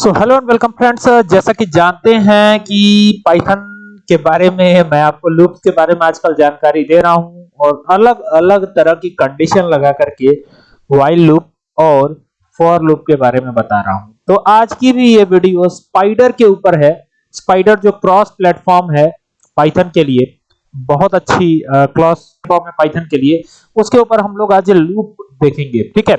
So hello and welcome friends जैसा कि जानते हैं कि पाइथन के बारे में मैं आपको लूप के बारे में आजकल जानकारी दे रहा हूँ और अलग अलग तरह की कंडीशन लगा करके वाइल लूप और फॉर लूप के बारे में बता रहा हूँ। तो आज की भी ये वीडियो स्पाइडर के ऊपर है। स्पाइडर जो क्रॉस प्लेटफॉर्म है पाइथन के लिए, बहुत अच्छी क्रॉस प्लेटफॉर्म है पाइथन के लिए, उसके ऊपर हम लोग आज लूप देखेंगे, ठीक है?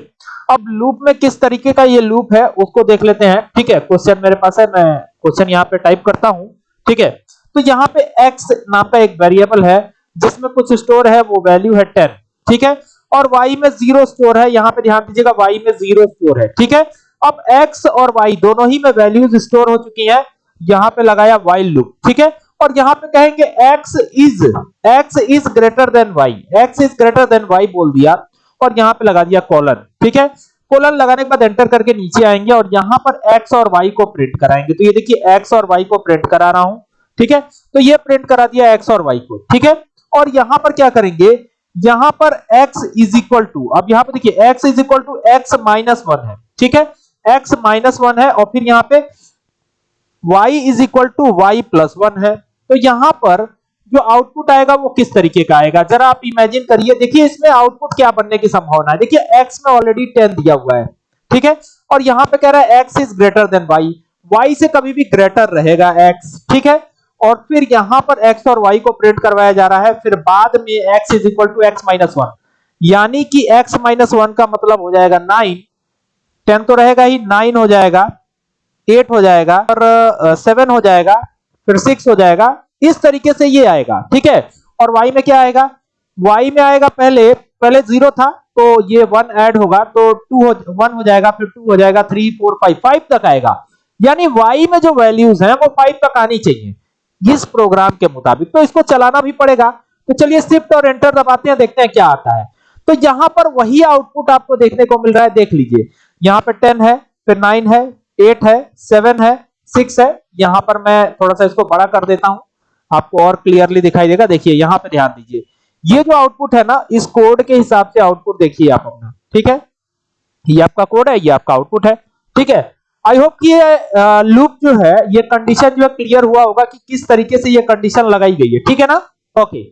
अब लूप में किस तरीके का ये लूप है, उसको देख लेते हैं, ठीक है? क्वेश्चन मेरे पास है, मैं क्वेश्चन यहाँ पे टाइप करता हूँ, ठीक है? तो यहाँ पे x नाम का एक वेरिएबल है, जिसमें कुछ स्टोर है, वो वैल्यू है 10 ठीक है? और y में ज़ीरो स्टोर है, यहाँ पे ध्यान दीजिएगा y में ज़ीरो स्टोर है, ठीक है? अब x और y दोनों ही में वैल्यूज़ स्टोर हो चुकी है, यहाँ पे लगाया while लूप ठीक है? और यहाँ पे कहेंगे x is x is greater than y, x is greater than y बोल दिया। और यहाँ पे लगा दिया कॉलन ठीक है? कोलन लगाने के बाद एंटर करके नीचे आएँगे और यहाँ पर x और y को प्रिंट कराएँगे। तो ये देखिए, x और y को प्रिंट करा रहा हूँ, ठीक है? तो ये प्रिंट करा दिया x और y को, ठीक है? और यहाँ पर क्या करेंगे? यहाँ पर x इज़ इक्वल टू अब यहाँ पर देखिए, x is equal to x minus one है, ठीक है? X माइनस वन है और फिर यहाँ पे y is equal to y plus one है। तो यहाँ पर जो आउटपुट आएगा वो किस तरीके का आएगा? जरा आप इमेजिन करिए, देखिए इसमें आउटपुट क्या बनने की संभावना है। देखिए, x में ऑलरेडी 10 दिया हुआ है, ठीक है? और यहाँ पे कह रहा है x is greater than y y से कभी भी ग्रेटर रहेगा x, ठीक है? और फिर यहाँ पर x और y को प्रिंट करवाया जा रहा है, फिर बाद में x is equal to x minus one यानी कि x माइनस वन का मतलब हो जाएगा 9 10 तो रहेगा ही 9 हो जाएगा 8 हो जाएगा, और 7 हो जाएगा, फिर 6 हो जाएगा इस तरीके से ये आएगा, ठीक है? और y में क्या आएगा? y में आएगा पहले पहले ज़ीरो था तो ये वन ऐड होगा तो टू हो वन हो जाएगा, फिर टू हो जाएगा थ्री फोर फाइव फाइव तक आएगा। यानी y में जो वैल्यूज़ हैं, वो फाइव तक आनी चाहिए, इस प्रोग्राम के मुताबिक। तो इसको चलाना भी पड़ेगा। तो चलिए शिफ्ट और एंटर दबाते हैं, देखते हैं क्या आता है। तो यहाँ पर वही आउटपुट आपको देखने को मिल रहा है, देख लीजिए। यहाँ पर टेन है, फिर नाइन है एट है सेवन है सिक्स है। यहाँ पर मैं थोड़ा सा इसको बड़ा कर देता हूँ। आपको और क्लियरली दिखाई देगा। देखिए, यहाँ पे ध्यान दीजिए। ये जो आउटपुट है ना, इस कोड के हिसाब से आउटपुट देखिए आप अपना, ठीक है? ये आपका कोड है, ये आपका आउटपुट है, ठीक है? आई होप कि ये लूप जो है, ये कंडीशन जो है क्लियर हुआ होगा कि किस तरीके से ये कंडीशन लगाई गई है, ठीक है ना? ओके